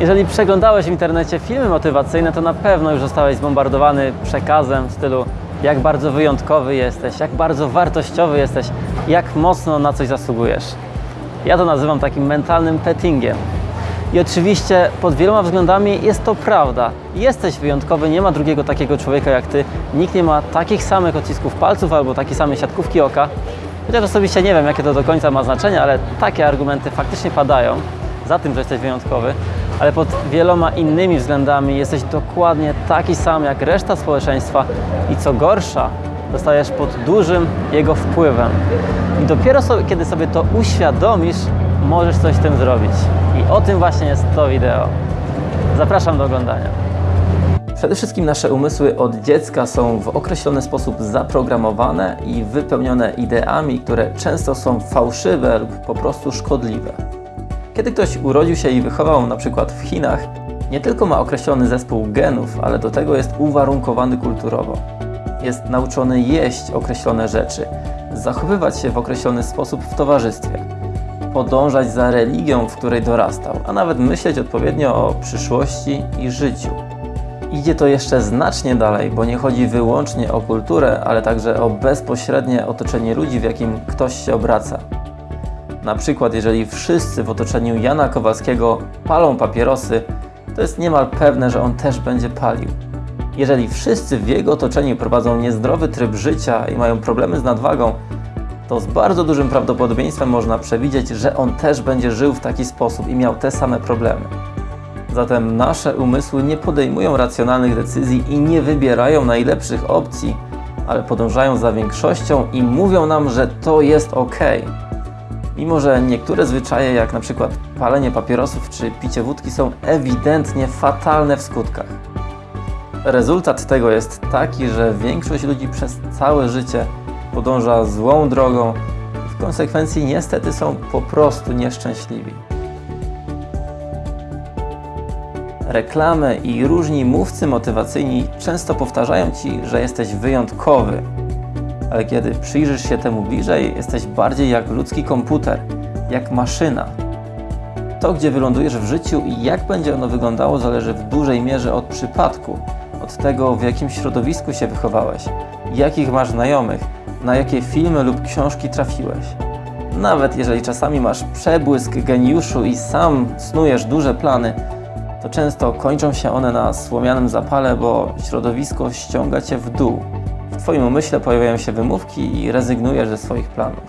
Jeżeli przeglądałeś w internecie filmy motywacyjne, to na pewno już zostałeś zbombardowany przekazem w stylu jak bardzo wyjątkowy jesteś, jak bardzo wartościowy jesteś, jak mocno na coś zasługujesz. Ja to nazywam takim mentalnym pettingiem. I oczywiście pod wieloma względami jest to prawda. Jesteś wyjątkowy, nie ma drugiego takiego człowieka jak ty. Nikt nie ma takich samych odcisków palców albo takiej samej siatkówki oka. Chociaż osobiście nie wiem, jakie to do końca ma znaczenie, ale takie argumenty faktycznie padają za tym, że jesteś wyjątkowy, ale pod wieloma innymi względami jesteś dokładnie taki sam jak reszta społeczeństwa i co gorsza, zostajesz pod dużym jego wpływem. I dopiero sobie, kiedy sobie to uświadomisz, możesz coś z tym zrobić. I o tym właśnie jest to wideo. Zapraszam do oglądania. Przede wszystkim nasze umysły od dziecka są w określony sposób zaprogramowane i wypełnione ideami, które często są fałszywe lub po prostu szkodliwe. Kiedy ktoś urodził się i wychował na przykład w Chinach, nie tylko ma określony zespół genów, ale do tego jest uwarunkowany kulturowo. Jest nauczony jeść określone rzeczy, zachowywać się w określony sposób w towarzystwie, podążać za religią, w której dorastał, a nawet myśleć odpowiednio o przyszłości i życiu. Idzie to jeszcze znacznie dalej, bo nie chodzi wyłącznie o kulturę, ale także o bezpośrednie otoczenie ludzi, w jakim ktoś się obraca. Na przykład, jeżeli wszyscy w otoczeniu Jana Kowalskiego palą papierosy, to jest niemal pewne, że on też będzie palił. Jeżeli wszyscy w jego otoczeniu prowadzą niezdrowy tryb życia i mają problemy z nadwagą, to z bardzo dużym prawdopodobieństwem można przewidzieć, że on też będzie żył w taki sposób i miał te same problemy. Zatem nasze umysły nie podejmują racjonalnych decyzji i nie wybierają najlepszych opcji, ale podążają za większością i mówią nam, że to jest ok. Mimo, że niektóre zwyczaje, jak na przykład palenie papierosów czy picie wódki, są ewidentnie fatalne w skutkach. Rezultat tego jest taki, że większość ludzi przez całe życie podąża złą drogą i w konsekwencji niestety są po prostu nieszczęśliwi. Reklamy i różni mówcy motywacyjni często powtarzają Ci, że jesteś wyjątkowy, ale kiedy przyjrzysz się temu bliżej, jesteś bardziej jak ludzki komputer, jak maszyna. To, gdzie wylądujesz w życiu i jak będzie ono wyglądało, zależy w dużej mierze od przypadku, od tego, w jakim środowisku się wychowałeś, jakich masz znajomych, na jakie filmy lub książki trafiłeś. Nawet jeżeli czasami masz przebłysk geniuszu i sam snujesz duże plany, to często kończą się one na słomianym zapale, bo środowisko ściąga cię w dół. W Twoim umyśle pojawiają się wymówki i rezygnujesz ze swoich planów.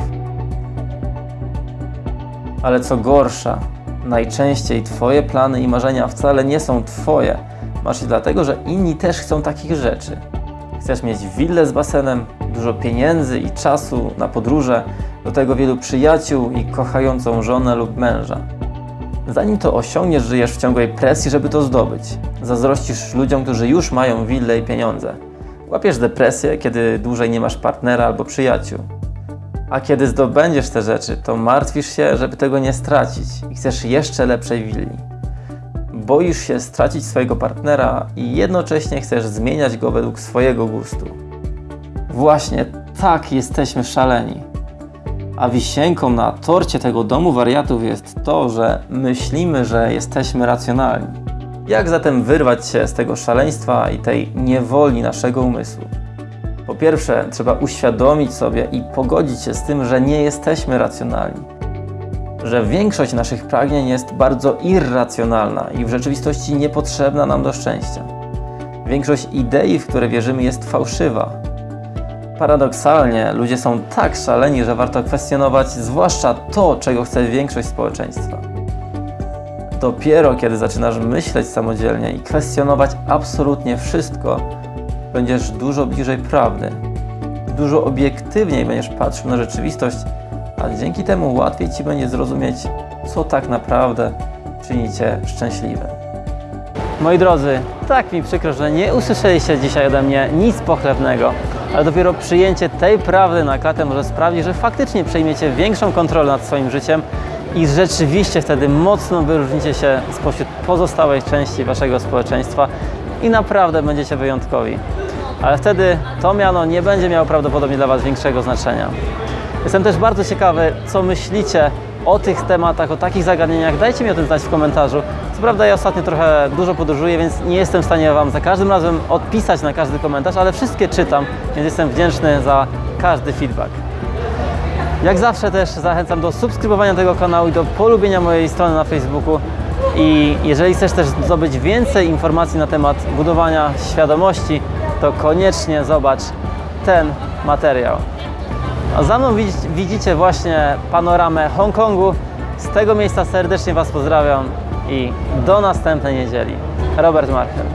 Ale co gorsza, najczęściej Twoje plany i marzenia wcale nie są Twoje. Masz je dlatego, że inni też chcą takich rzeczy. Chcesz mieć willę z basenem, dużo pieniędzy i czasu na podróże, do tego wielu przyjaciół i kochającą żonę lub męża. Zanim to osiągniesz, żyjesz w ciągłej presji, żeby to zdobyć. Zazdrościsz ludziom, którzy już mają willę i pieniądze. Łapiesz depresję, kiedy dłużej nie masz partnera albo przyjaciół. A kiedy zdobędziesz te rzeczy, to martwisz się, żeby tego nie stracić i chcesz jeszcze lepszej willi. Boisz się stracić swojego partnera i jednocześnie chcesz zmieniać go według swojego gustu. Właśnie tak jesteśmy szaleni. A wisienką na torcie tego domu wariatów jest to, że myślimy, że jesteśmy racjonalni. Jak zatem wyrwać się z tego szaleństwa i tej niewoli naszego umysłu? Po pierwsze, trzeba uświadomić sobie i pogodzić się z tym, że nie jesteśmy racjonalni. Że większość naszych pragnień jest bardzo irracjonalna i w rzeczywistości niepotrzebna nam do szczęścia. Większość idei, w które wierzymy, jest fałszywa. Paradoksalnie, ludzie są tak szaleni, że warto kwestionować zwłaszcza to, czego chce większość społeczeństwa. Dopiero kiedy zaczynasz myśleć samodzielnie i kwestionować absolutnie wszystko, będziesz dużo bliżej prawdy. Dużo obiektywniej będziesz patrzył na rzeczywistość, a dzięki temu łatwiej ci będzie zrozumieć, co tak naprawdę czyni cię szczęśliwym. Moi drodzy, tak mi przykro, że nie usłyszeliście dzisiaj ode mnie nic pochlebnego, ale dopiero przyjęcie tej prawdy na klatę może sprawić, że faktycznie przejmiecie większą kontrolę nad swoim życiem i rzeczywiście wtedy mocno wyróżnicie się spośród pozostałej części waszego społeczeństwa i naprawdę będziecie wyjątkowi. Ale wtedy to miano nie będzie miało prawdopodobnie dla was większego znaczenia. Jestem też bardzo ciekawy, co myślicie o tych tematach, o takich zagadnieniach, dajcie mi o tym znać w komentarzu. Co prawda ja ostatnio trochę dużo podróżuję, więc nie jestem w stanie Wam za każdym razem odpisać na każdy komentarz, ale wszystkie czytam, więc jestem wdzięczny za każdy feedback. Jak zawsze też zachęcam do subskrybowania tego kanału i do polubienia mojej strony na Facebooku. I jeżeli chcesz też zdobyć więcej informacji na temat budowania świadomości, to koniecznie zobacz ten materiał. A za mną widz- widzicie właśnie panoramę Hongkongu. Z tego miejsca serdecznie Was pozdrawiam i do następnej niedzieli. Robert Marchel.